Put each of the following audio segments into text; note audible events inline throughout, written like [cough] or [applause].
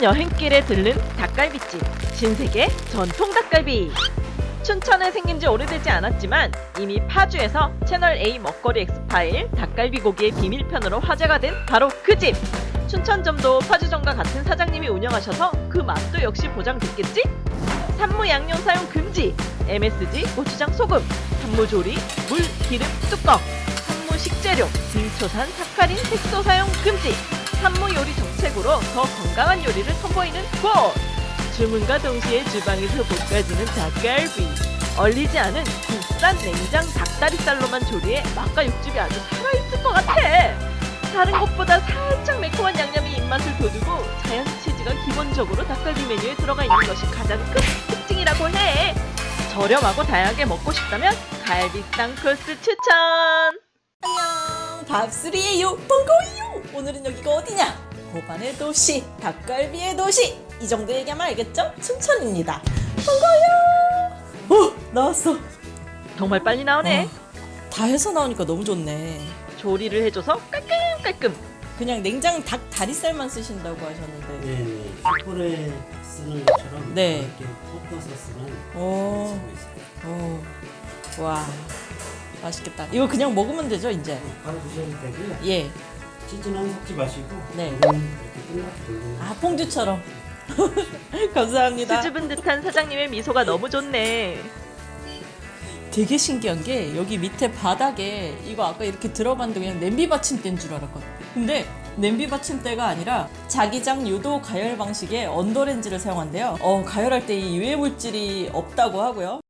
여행길에 들른 닭갈비집 신세계 전통 닭갈비. 춘천에 생긴 지 오래되지 않았지만 이미 파주에서 채널 A 먹거리 엑스파일 닭갈비 고기의 비밀편으로 화제가 된 바로 그 집. 춘천점도 파주점과 같은 사장님이 운영하셔서 그 맛도 역시 보장됐겠지? 산무 양념 사용 금지 MSG 고추장 소금 산무 조리 물 기름 뚜껑 산무 식재료 등초산 사카린 색소 사용 금지 산무 요리 정책으로 더 건강한 요리를 선보이는 곳 주문과 동시에 주방에서 볶아지는 닭갈비. 얼리지 않은 국산 냉장 닭다리살로만 조리해 맛과 육즙이 아주 살아있을 것 같아. 다른 곳보다 살짝 매콤한 양념이 입맛을 돋우고 자연 치즈가 기본적으로 닭갈비 메뉴에 들어가 있는 것이 가장 큰 특징이라고 해. 저렴하고 다양하게 먹고 싶다면 갈비쌍 코스 추천. 안녕. 밥수리예요 반가워요 오늘은 여기가 어디냐? 고반의 도시 닭갈비의 도시. 이 정도 얘기하면 알겠죠? 춘천입니다. 반가워요! 어 나왔어. 정말 빨리 나오네. 어, 다 해서 나오니까 너무 좋네. 조리를 해줘서 깔끔깔끔. 그냥 냉장 닭 다리살만 쓰신다고 하셨는데. 네네. 숯불에 쓰는 것처럼 네. 이렇게 볶아서 쓰는 오. 오, 와. 맛있겠다. 이거 그냥 먹으면 되죠 이제? 바로 드셔도 되고요. 예. 치즈는 섞지 마시고 네. 돌리는 아 퐁듀처럼 [laughs] 감사합니다 수줍은 듯한 사장님의 미소가 너무 좋네 되게 신기한 게 여기 밑에 바닥에 이거 아까 이렇게 들어봤는데 그냥 냄비 받침대인 줄 알았거든. 근데 냄비 받침대가 아니라 자기장 유도 가열 방식의 언더렌지를 사용한대요. 어, 가열할 때 이 유해 물질이 없다고 하고요.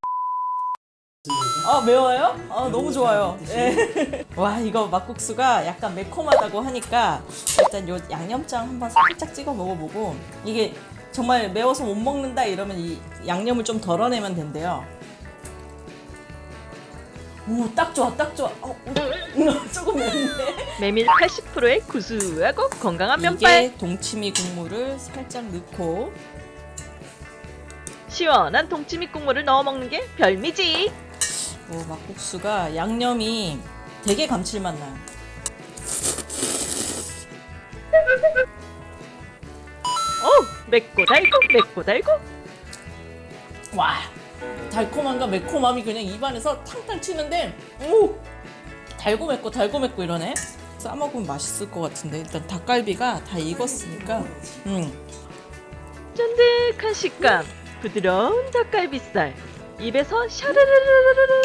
아 매워요? 아 너무 좋아요. 예. [laughs] 와 이거 막국수가 약간 매콤하다고 하니까 일단 요 양념장 한번 살짝 찍어 먹어보고 이게 정말 매워서 못 먹는다 이러면 이 양념을 좀 덜어내면 된대요. 오, 딱 좋아, 딱 좋아. 어, 어, [laughs] 조금 맵네. 메밀 80%의 구수하고 건강한 면발 이게 동치미 국물을 살짝 넣고 시원한 동치미 국물을 넣어 먹는 게 별미지 오, 막국수가 양념이 되게 감칠맛 나요. 어 맵고 달고 맵고 달고 와, 달콤함과 매콤함이 그냥 입안에서 탕탕 튀는데, 오, 달고 맵고 달고 맵고 이러네. 싸 먹으면 맛있을 것 같은데 일단 닭갈비가 다 익었으니까, 음, 쫀득한 식감 부드러운 닭갈비살 입에서 샤르르르르르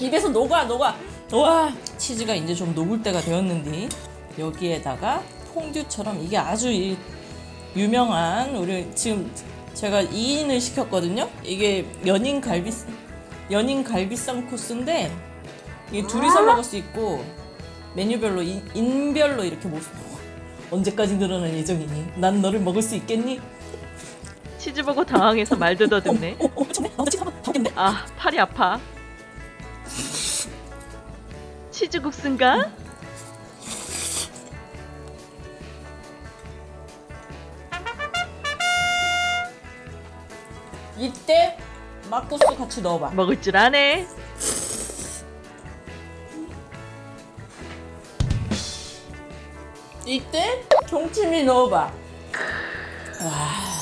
입에서 녹아 녹아. 와, 치즈가 이제 좀 녹을 때가 되었는데 여기에다가 퐁듀처럼 이게 아주 이 유명한 우리 지금 제가 2인을 시켰거든요. 이게 연인 갈비 연인 갈비쌈 코스인데 이게 둘이서 먹을 수 있고 메뉴별로 인, 인별로 이렇게 못 언제까지 늘어날 예정이니? 난 너를 먹을 수 있겠니? 치즈 보고 당황해서 말도 더듬네 [laughs] 어. 나 치즈 한번. 아 팔이 아파 치즈 국수인가? 이때 막국수 같이 넣어봐. 먹을 줄 아네 이때 동치미 넣어봐. 와.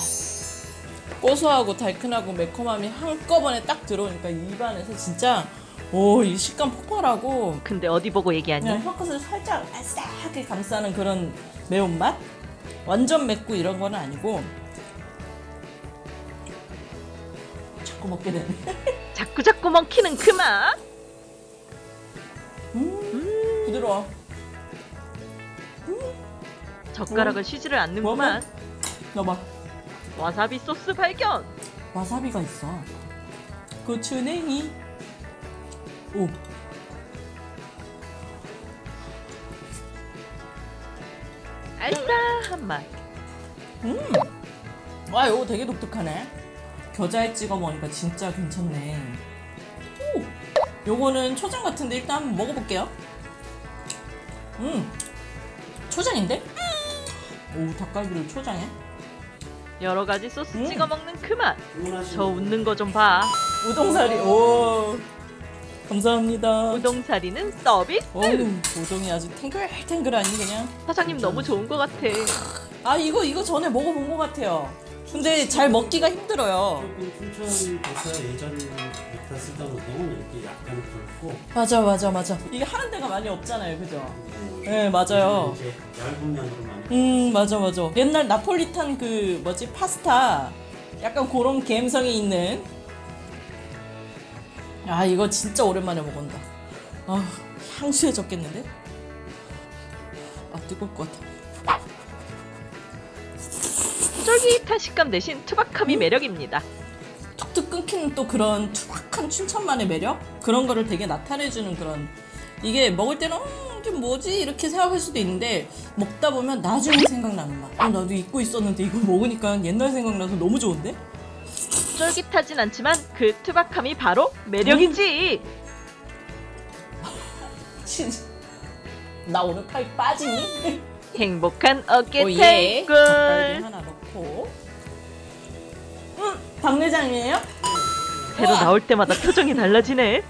고소하고 달큰하고 매콤함이 한꺼번에 딱 들어오니까 입안에서 진짜 오, 이 식감 폭발하고 근데 어디 보고 얘기하니? 그냥 혀끝을 살짝 아싸하게 감싸는 그런 매운맛? 완전 맵고 이런 건 아니고 자꾸 먹게 되네. [laughs] 자꾸 자꾸 먹히는 그 맛? 음, 부드러워. 젓가락을 쉬지를 않는구만 넣어봐. 와사비 소스 발견 와사비가 있어. 고추냉이. 오. 알싸한 맛 와, 이거 되게 독특하네. 겨자에 찍어 먹으니까 진짜 괜찮네. 오. 요거는 초장 같은데 일단 한번 먹어볼게요. 음. 초장인데? 오, 닭갈비를 초장에? 여러 가지 소스 음. 찍어 먹는 그 맛. 저 웃는 거 좀 봐. 우동사리. 오. 감사합니다. 우동사리는 서비스. 어우, 우동이 아주 탱글탱글하니 그냥. 사장님 너무 좋은 것 같아. 아 이거 이거 전에 먹어본 것 같아요. 근데 잘 먹기가 힘들어요. 조금 춘천에서 예전부터 쓰던 우동은 이렇게 약간 굵고 맞아 맞아 맞아. 이게 하는 데가 많이 없잖아요, 그죠? 네 맞아요. 이제 얇은 면으로 많이 음 맞아 맞아. 옛날 나폴리탄 그 뭐지 파스타 약간 그런 감성이 있는. 아 이거 진짜 오랜만에 먹은다. 아 향수해졌겠는데? 아 뜨거울 것 같아. 쫄깃한 식감 대신 투박함이 매력입니다. 툭툭 끊기는 또 그런 투박한 춘천만의 매력 그런 거를 되게 나타내주는 그런 이게 먹을 때는 음, 이게 뭐지 이렇게 생각할 수도 있는데 먹다 보면 나중에 생각나는 맛. 어, 나도 잊고 있었는데 이거 먹으니까 옛날 생각나서 너무 좋은데? 쫄깃하진 않지만 그 투박함이 바로 매력이지. [laughs] 진짜 나 오늘 팔 빠지니? 행복한 어깨 오예. 넣고. 음, 박내장이에요? 새로 나올 때마다 표정이 달라지네.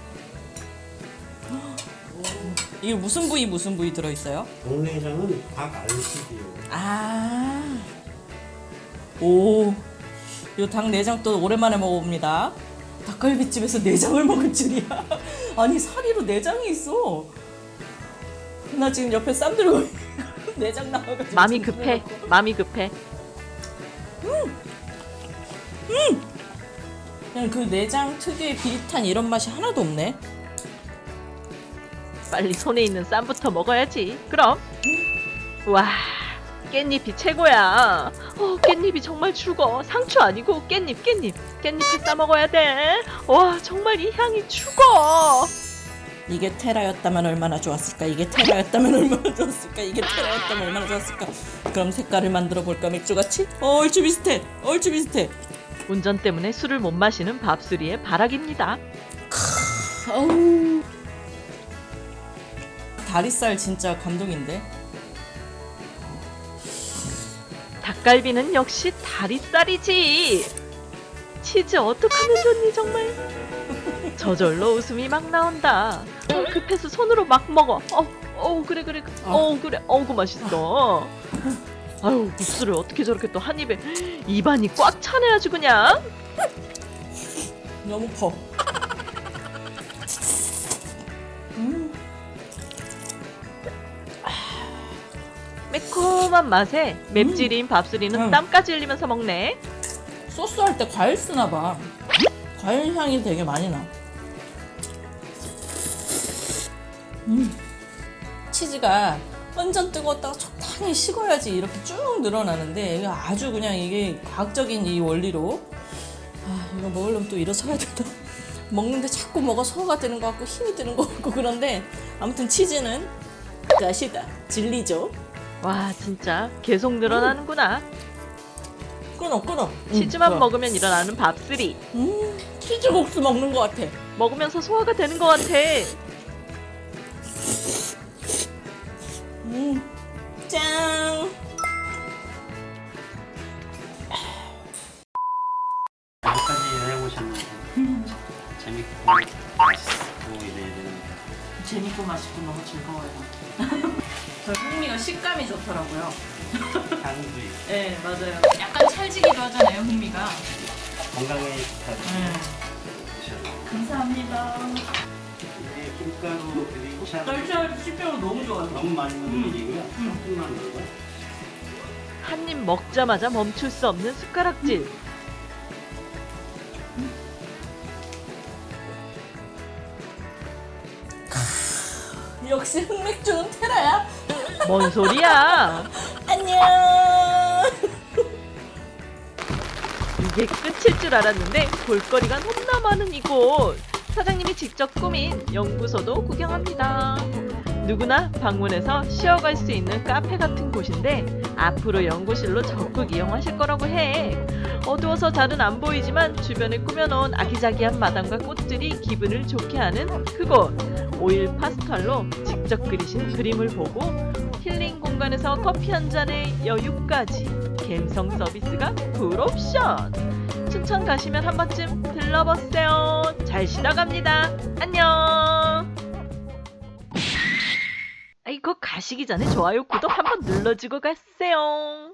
[gasps] 이게 무슨 부위 무슨 부위 들어있어요? 동네장은 닭 알식이에요. 아. 오. 요닭 내장 또 오랜만에 먹어봅니다. 닭갈비집에서 내장을 먹을 줄이야. [laughs] 아니 사리로 내장이 있어. 나 지금 옆에 쌈 들고 [laughs] 내장 나와가지고. 마음이 급해. 마음이 급해. 그냥 그 내장 특유의 비릿한 이런 맛이 하나도 없네. 빨리 손에 있는 쌈부터 먹어야지. 그럼. 와, 깻잎이 최고야. 어, 깻잎이 정말 죽어. 상추 아니고 깻잎, 깻잎. 깻잎에 싸 먹어야 돼. 와, 정말 이 향이 죽어. 이게 테라였다면 얼마나 좋았을까? 이게 테라였다면 얼마나 좋았을까? 이게 테라였다면 얼마나 좋았을까? 그럼 색깔을 만들어 볼까 맥주같이? 어, 얼추 비슷해. 얼추 비슷해. 운전 때문에 술을 못 마시는 밥수리의 바락입니다. 어우. 다리살 진짜 감동인데. 닭갈비는 역시 다리살이지. 치즈 어떡하면 좋니 정말. 저절로 웃음이 막 나온다. 어, 급해서 손으로 막 먹어. 어, 어 그래 그래. 어 그래. 어그 맛있어. [laughs] 아유 국수를 어떻게 저렇게 또 한 입에 입안이 꽉 차네 아주 그냥. 너무 커. 음. 매콤한 맛에 맵찔인 밥수리는 음. 땀까지 흘리면서 먹네. 소스 할 때 과일 쓰나 봐. 과일 향이 되게 많이 나. 음. 치즈가 완전 뜨거웠다가 적당히 식어야지 이렇게 쭉 늘어나는데 아주 그냥 이게 과학적인 이 원리로 아 이거 먹으려면 또 일어서야 되나 [laughs] 먹는데 자꾸 뭐가 소화가 되는 것 같고 힘이 드는 것 같고 그런데 아무튼 치즈는 맛이다 진리죠 와 진짜 계속 늘어나는구나. 끊어 끊어 음, 치즈만 좋아. 먹으면 일어나는 밥수리. 음 치즈 국수 먹는 것 같아 먹으면서 소화가 되는 것 같아. 즐거워요. [laughs] 저 흥미가 식감이 좋더라고요. 향도 있고 네, 맞아요. 약간 찰지기도 하잖아요, 흥미가. 건강에 좋다고 네. 감사합니다. 이게 김가루 그리고 참 쌀쌀 씹혀서 너무 좋아요. 너무 많이 음. 넣는 일이고요. 조금만 넣어요. 한입 먹자마자 멈출 수 없는 숟가락질. 역시 흑맥주는 테라야. 뭔 소리야? [laughs] 안녕. 이게 끝일 줄 알았는데 볼거리가 너무나 많은 이곳. 사장님이 직접 꾸민 연구소도 구경합니다. 누구나 방문해서 쉬어갈 수 있는 카페 같은 곳인데 앞으로 연구실로 적극 이용하실 거라고 해. 어두워서 잘은 안 보이지만 주변에 꾸며놓은 아기자기한 마당과 꽃들이 기분을 좋게 하는 그곳. 오일 파스칼로 직접 그리신 그림을 보고 힐링 공간에서 커피 한 잔의 여유까지 갬성 서비스가 풀옵션. 춘천 가시면 한 번쯤 들러보세요. 잘 쉬다 갑니다. 안녕. 아이고 가시기 전에 좋아요 구독 한번 눌러주고 가세요.